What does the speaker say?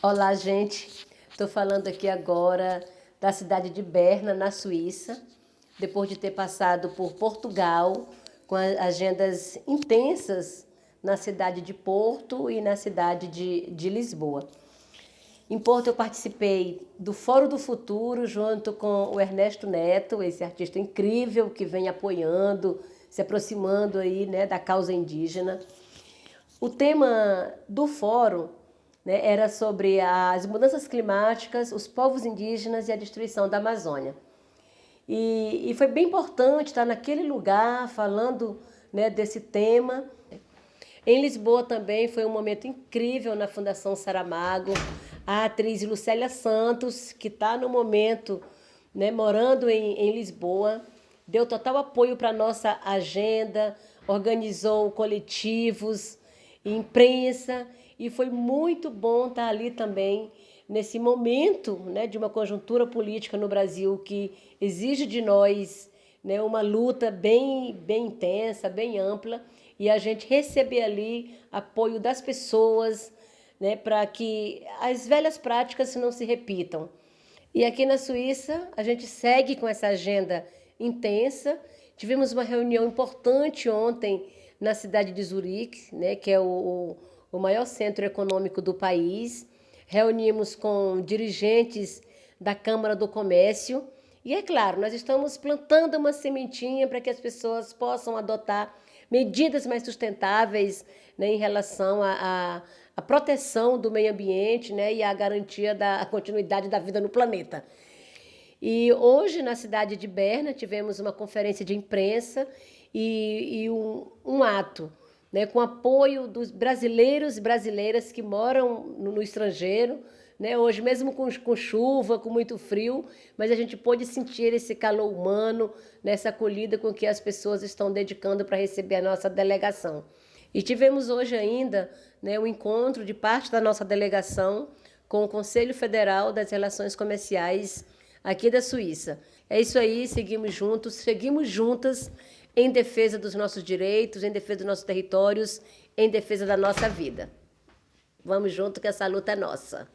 Olá, gente. Estou falando aqui agora da cidade de Berna, na Suíça, depois de ter passado por Portugal, com agendas intensas na cidade de Porto e na cidade de, de Lisboa. Em Porto eu participei do Fórum do Futuro junto com o Ernesto Neto, esse artista incrível que vem apoiando, se aproximando aí, né, da causa indígena. O tema do fórum né, era sobre as mudanças climáticas, os povos indígenas e a destruição da Amazônia. E, e foi bem importante estar naquele lugar falando né, desse tema. Em Lisboa também foi um momento incrível na Fundação Saramago. A atriz Lucélia Santos, que está no momento né, morando em, em Lisboa, deu total apoio para a nossa agenda, organizou coletivos, imprensa e foi muito bom estar ali também nesse momento né, de uma conjuntura política no Brasil que exige de nós né, uma luta bem, bem intensa, bem ampla, e a gente receber ali apoio das pessoas né, para que as velhas práticas não se repitam. E aqui na Suíça, a gente segue com essa agenda intensa. Tivemos uma reunião importante ontem na cidade de Zurique, né, que é o, o maior centro econômico do país. Reunimos com dirigentes da Câmara do Comércio. E é claro, nós estamos plantando uma sementinha para que as pessoas possam adotar medidas mais sustentáveis né, em relação à, à proteção do meio ambiente né, e à garantia da continuidade da vida no planeta. E hoje, na cidade de Berna, tivemos uma conferência de imprensa e, e um, um ato né, com apoio dos brasileiros e brasileiras que moram no, no estrangeiro, né, hoje mesmo com, com, chuva, com muito frio, mas a gente pôde sentir esse calor humano, nessa acolhida com que as pessoas estão dedicando para receber a nossa delegação. E tivemos hoje ainda né, um encontro de parte da nossa delegação com o Conselho Federal das Relações Comerciais aqui da Suíça. É isso aí, seguimos juntos, seguimos juntas em defesa dos nossos direitos, em defesa dos nossos territórios, em defesa da nossa vida. Vamos junto que essa luta é nossa.